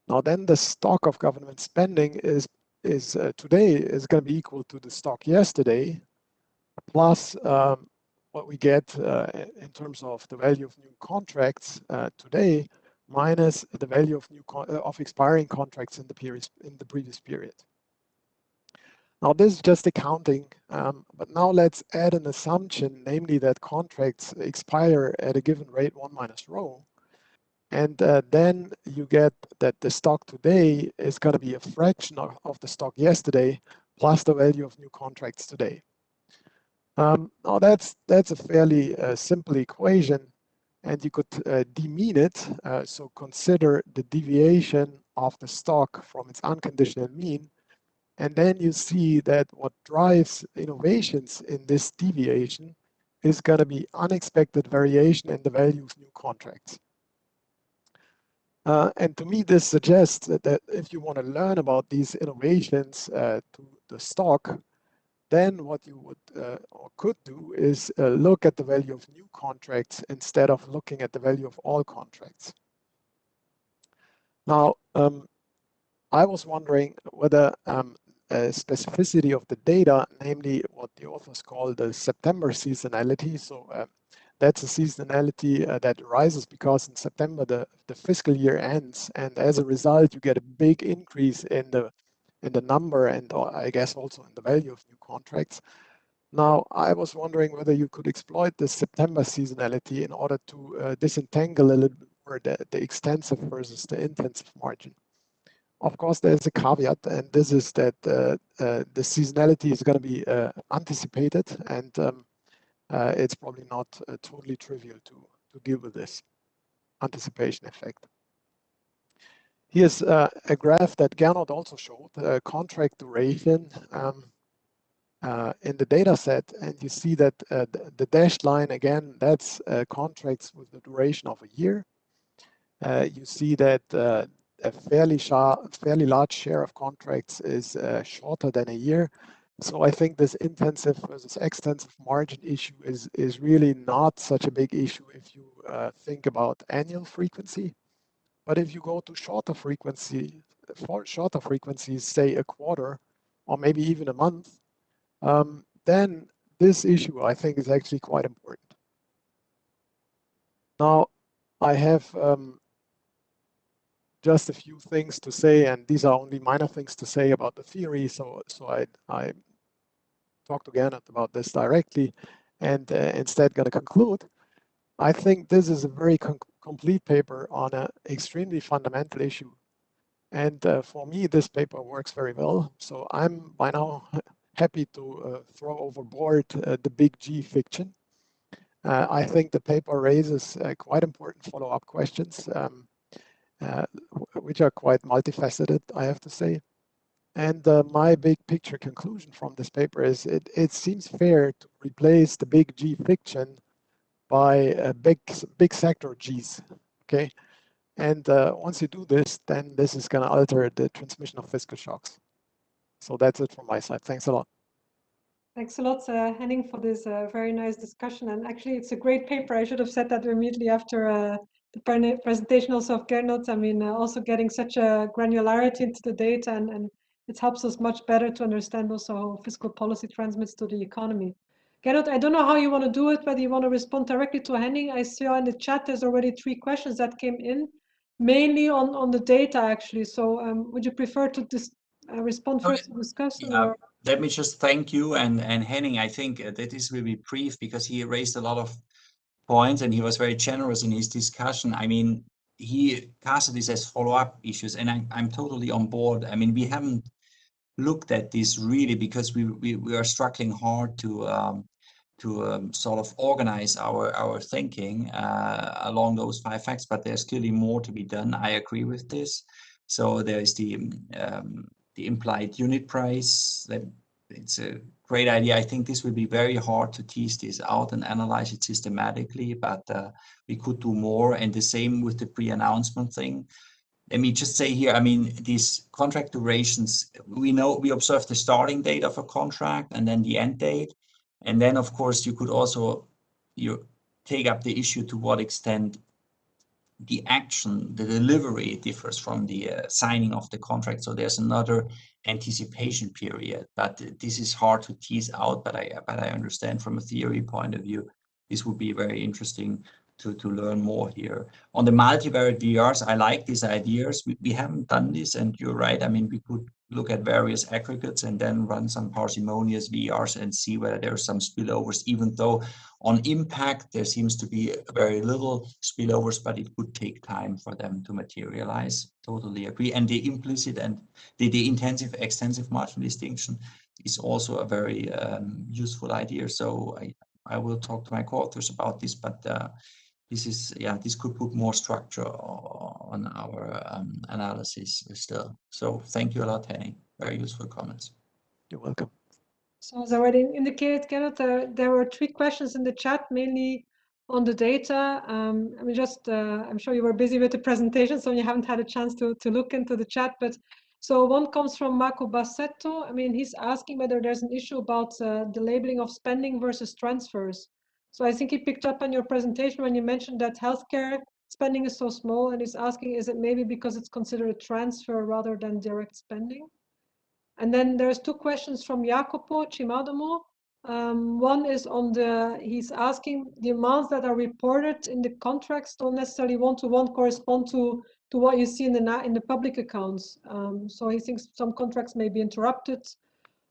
Now then the stock of government spending is, is uh, today is going to be equal to the stock yesterday plus um, what we get uh, in terms of the value of new contracts uh, today minus the value of new uh, of expiring contracts in the period in the previous period. Now this is just accounting, um, but now let's add an assumption, namely that contracts expire at a given rate one minus rho. And uh, then you get that the stock today is going to be a fraction of, of, the stock yesterday plus the value of new contracts today. Um, now that's that's a fairly uh, simple equation, and you could uh, demean it. Uh, so consider the deviation of the stock from its unconditional mean, and then you see that what drives innovations in this deviation is going to be unexpected variation in the value of new contracts. Uh, and to me, this suggests that, that, if you want to learn about these innovations uh, to the stock, then what you would uh, or could do is uh, look at the value of new contracts instead of looking at the value of all contracts. Now, um, I was wondering whether um, specificity of the data, namely what the authors call the September seasonality, so uh, that's a seasonality uh, that arises because in September the, the fiscal year ends and as a result you get a big increase in the in the number and uh, I guess also in the value of new contracts. Now I was wondering whether you could exploit the September seasonality in order to uh, disentangle a little bit more the, the extensive versus the intensive margin. Of course, there's a caveat, and this is that uh, uh, the seasonality is going to be uh, anticipated, and um, uh, it's probably not totally trivial to, to deal with this anticipation effect. Here's uh, a graph that Gernot also showed, uh, contract duration um, uh, in the data set. And you see that uh, the, the, dashed line, again, that's contracts with the duration of a year. you see that a fairly, fairly large share of contracts is shorter than a year. So I think this intensive versus extensive margin issue is, is really not such a big issue if you uh, think about annual frequency. But if you go to shorter frequency, for shorter frequencies, say a quarter or maybe even a month, um, then this issue I think is actually quite important. Now, I have um, just a few things to say, and these are only minor things to say about the theory. So, so I, I talk to Gernot about this directly, and uh, instead going to conclude. I think this is a very complete paper on an extremely fundamental issue. And uh, for me, this paper works very well. So I'm by now happy to uh, throw overboard uh, the big G fiction. Uh, I think the paper raises uh, quite important follow-up questions. Um, uh, which are quite multifaceted, I have to say. And my big picture conclusion from this paper is it, it seems fair to replace the big G fiction by a big, big sector Gs, okay? And uh, once you do this, then this is gonna alter the transmission of fiscal shocks. So that's it from my side. Thanks a lot. Thanks a lot, uh, Henning, for this uh, very nice discussion. And actually, it's a great paper. I should have said that immediately after uh, the presentation also of Gernot. I mean, uh, also getting such a granularity into the data and, and it helps us much better to understand also how fiscal policy transmits to the economy. Gernot, I don't know how you want to do it, whether you want to respond directly to Henning. I saw in the chat there's already three questions that came in, mainly on, on the data actually. So um, would you prefer to dis uh, respond first to discuss? Yeah. Or? let me just thank you and, and Henning. I think uh, that this will be brief because he raised a lot of points and he was very generous in his discussion. I mean, he casted this as follow-up issues and I, I'm totally on board. I mean, we haven't looked at this really because we, we, we are struggling hard to um, to um, sort of organize our our thinking uh, along those five facts, but there's clearly more to be done. I agree with this. So there is the um, the implied unit price. That it's a great idea. I think this will be very hard to tease this out and analyze it systematically, but uh, we could do more. And the same with the pre-announcement thing. Let me just say here, I mean, these contract durations, we know we observe the starting date of a contract and then the end date. And then, of course, you could also you take up the issue to what extent the action, the delivery differs from the uh, signing of the contract. So there's another anticipation period, but this is hard to tease out. But I but I understand from a theory point of view, this would be very interesting to, to learn more here. On the multivariate VARs, I like these ideas. We, we haven't done this, and you're right. I mean, we could look at various aggregates and then run some parsimonious VARs and see whether there are some spillovers, even though on impact, there seems to be very little spillovers, but it could take time for them to materialize. Totally agree. And the implicit and the, the intensive extensive marginal distinction is also a very um, useful idea. So I, I will talk to my co-authors about this, but uh, this is, yeah, this could put more structure on our um, analysis still. So thank you a lot, Henning. Very useful comments. You're welcome. So as I already indicated, Kenneth, uh, there were three questions in the chat, mainly on the data. Um, I mean, just, uh, I'm sure you were busy with the presentation, so you haven't had a chance to, to look into the chat, but so one comes from Marco Bassetto. I mean, he's asking whether there's an issue about uh, the labeling of spending versus transfers. So I think he picked up on your presentation when you mentioned that healthcare spending is so small and he's asking, is it maybe because it's considered a transfer rather than direct spending? And then there's two questions from Jacopo Cimadomo. Um, one is on the, he's asking the amounts that are reported in the contracts don't necessarily one-to-one -one correspond to, to what you see in the, in the public accounts. Um, so he thinks some contracts may be interrupted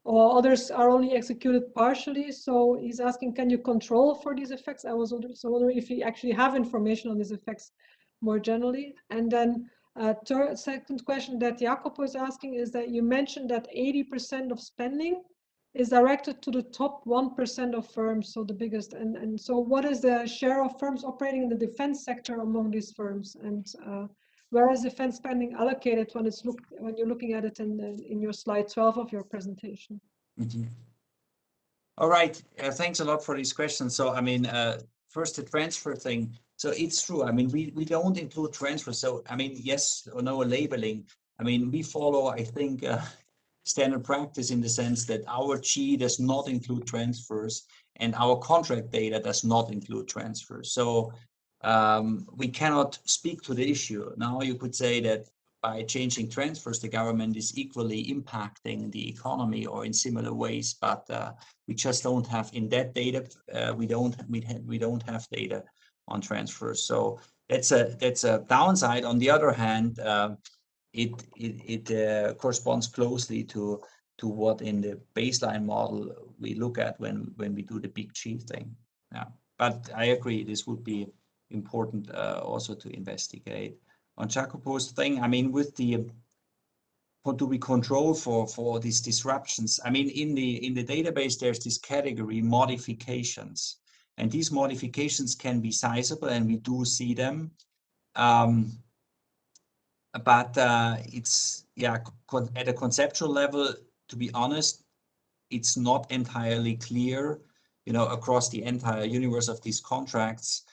or others are only executed partially. So he's asking, can you control for these effects? I was also wondering if you actually have information on these effects more generally. And then uh, third, second question that Jacopo is asking is that you mentioned that 80% of spending is directed to the top 1% of firms, so the biggest. And, and so what is the share of firms operating in the defense sector among these firms? And uh, where is defense spending allocated when it's look when you're looking at it in in your slide 12 of your presentation? Mm -hmm. All right, uh, thanks a lot for these questions. So I mean, uh, first the transfer thing. So it's true. I mean, we, we don't include transfer. So, I mean, yes or no labeling. I mean, we follow, I think, uh, standard practice in the sense that our G does not include transfers and our contract data does not include transfers. So um, we cannot speak to the issue. Now you could say that by changing transfers, the government is equally impacting the economy or in similar ways, but uh, we just don't have in that data, uh, we don't we, we don't have data on transfers. So that's a that's a downside. On the other hand, uh, it it, it uh, corresponds closely to to what in the baseline model we look at when when we do the big G thing. Yeah, but I agree this would be important uh, also to investigate. On Jacopo's thing, I mean, with the what do we control for for these disruptions? I mean, in the in the database, there's this category modifications. And these modifications can be sizable and we do see them. Um, but uh, it's yeah, at a conceptual level, to be honest, it's not entirely clear, you know, across the entire universe of these contracts,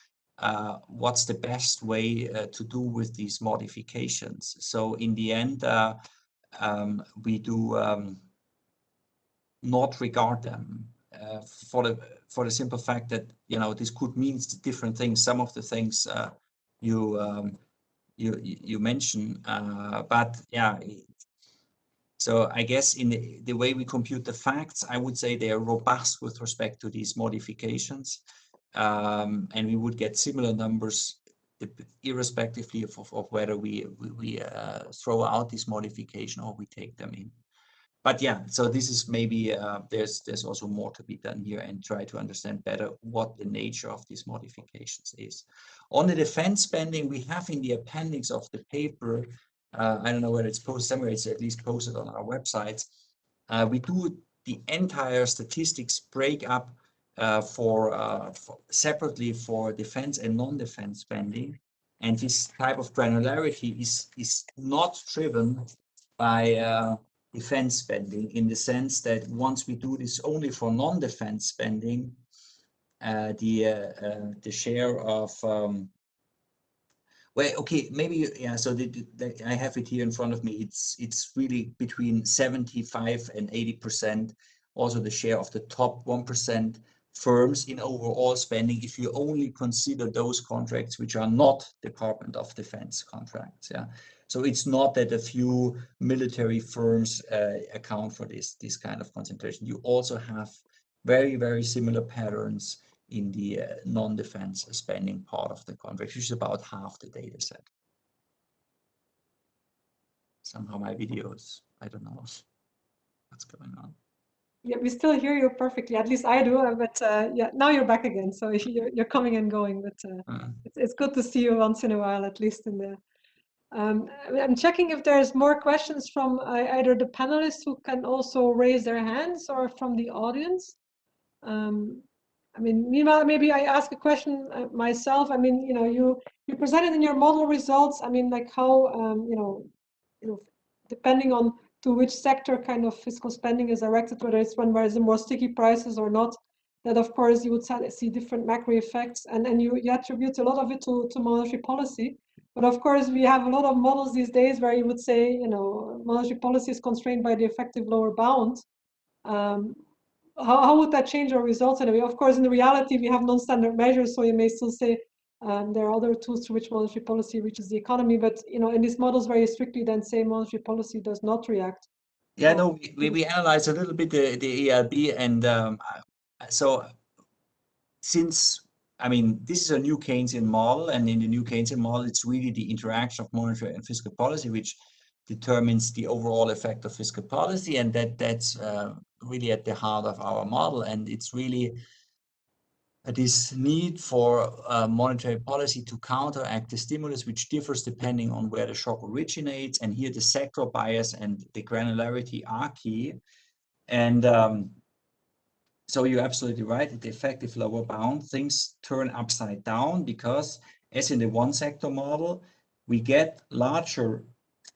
uh, what's the best way uh, to do with these modifications. So in the end, uh, um, we do um, not regard them uh, for the for the simple fact that you know this could mean different things. Some of the things uh, you um, you you mention, uh, but yeah. So I guess in the, the way we compute the facts, I would say they are robust with respect to these modifications um, and we would get similar numbers irrespectively of, of, of whether we we, we uh, throw out this modification or we take them in. But yeah, so this is maybe uh, there's there's also more to be done here and try to understand better what the nature of these modifications is. On the defense spending, we have in the appendix of the paper, uh, I don't know whether it's posted somewhere, it's at least posted on our website. Uh, we do the entire statistics break up for, uh, for, separately for defense and non-defense spending. And this type of granularity is, is not driven by uh, defense spending in the sense that once we do this only for non-defense spending, uh, the uh, uh, the share of um, well, okay, maybe yeah. So the, the, I have it here in front of me. It's it's really between seventy five and eighty percent. Also, the share of the top one percent firms in overall spending if you only consider those contracts which are not Department of Defense contracts. Yeah, so it's not that a few military firms uh, account for this this kind of concentration. You also have very very similar patterns in the uh, non-defense spending part of the contract, which is about half the data set. Somehow my videos, I don't know what's going on. Yeah, we still hear you perfectly. At least I do. Uh, but uh, yeah, now you're back again, so you're you're coming and going. But uh, uh. it's it's good to see you once in a while, at least in the. Um, I'm checking if there's more questions from uh, either the panelists who can also raise their hands or from the audience. Um, I mean, meanwhile, maybe I ask a question uh, myself. I mean, you know, you you presented in your model results. I mean, like how um, you know, you know, depending on to which sector kind of fiscal spending is directed, whether it's when there's more sticky prices or not, that of course you would see different macro effects and, and you, you attribute a lot of it to, to monetary policy. But of course, we have a lot of models these days where you would say, you know, monetary policy is constrained by the effective lower bound. Um, how, how would that change our results anyway? Of course, in the reality, we have non-standard measures, so you may still say um, there are other tools through which monetary policy reaches the economy, but you know, in these models, very strictly, then say monetary policy does not react. Yeah, no, we, we, we analyzed a little bit the, the ELB, and um, so since I mean, this is a new Keynesian model, and in the new Keynesian model, it's really the interaction of monetary and fiscal policy which determines the overall effect of fiscal policy, and that that's uh, really at the heart of our model, and it's really this need for uh, monetary policy to counteract the stimulus, which differs depending on where the shock originates. And here the sector bias and the granularity are key. And um, so you're absolutely right. At the effective lower bound, things turn upside down because as in the one sector model, we get larger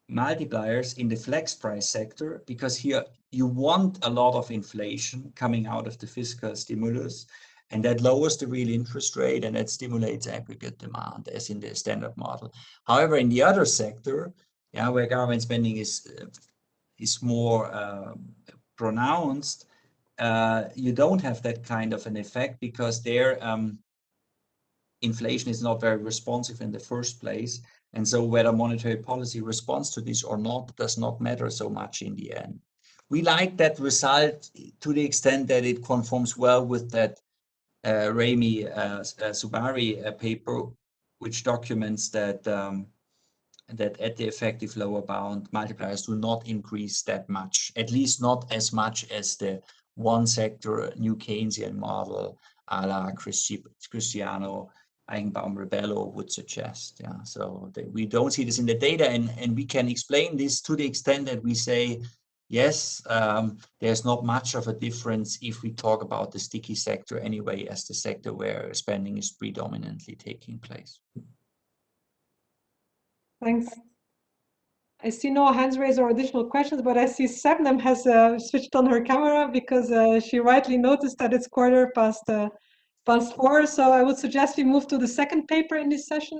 multipliers in the flex price sector because here you want a lot of inflation coming out of the fiscal stimulus and that lowers the real interest rate and that stimulates aggregate demand as in the standard model. However, in the other sector, yeah, where government spending is uh, is more uh, pronounced, uh, you don't have that kind of an effect because there um, inflation is not very responsive in the first place. And so whether monetary policy responds to this or not does not matter so much in the end. We like that result to the extent that it conforms well with that uh, uh, uh, Zubairy paper, which documents that um, that at the effective lower bound, multipliers do not increase that much, at least not as much as the one sector new Keynesian model a la Christi Christiano Eichenbaum Rebelo would suggest. Yeah, so we don't see this in the data and, and we can explain this to the extent that we say yes, um, there's not much of a difference if we talk about the sticky sector anyway as the sector where spending is predominantly taking place. Thanks. I see no hands raised or additional questions, but I see Sebnem has uh, switched on her camera because uh, she rightly noticed that it's quarter past uh, past four. So I would suggest we move to the second paper in this session,